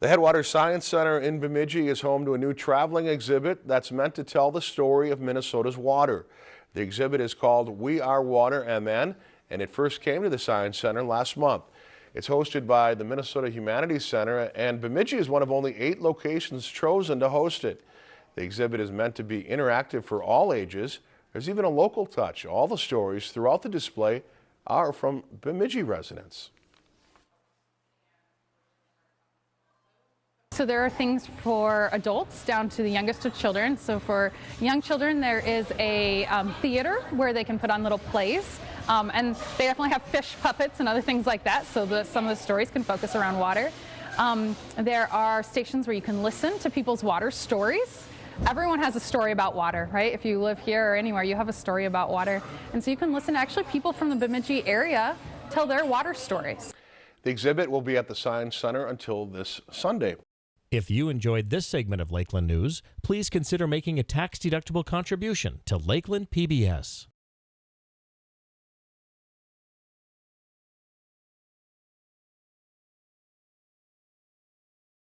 The Headwaters Science Center in Bemidji is home to a new traveling exhibit that's meant to tell the story of Minnesota's water. The exhibit is called We Are Water MN and it first came to the Science Center last month. It's hosted by the Minnesota Humanities Center and Bemidji is one of only eight locations chosen to host it. The exhibit is meant to be interactive for all ages. There's even a local touch. All the stories throughout the display are from Bemidji residents. So there are things for adults down to the youngest of children. So for young children, there is a um, theater where they can put on little plays. Um, and they definitely have fish puppets and other things like that. So the, some of the stories can focus around water. Um, there are stations where you can listen to people's water stories. Everyone has a story about water, right? If you live here or anywhere, you have a story about water. And so you can listen to actually people from the Bemidji area tell their water stories. The exhibit will be at the Science Center until this Sunday. If you enjoyed this segment of Lakeland News, please consider making a tax-deductible contribution to Lakeland PBS.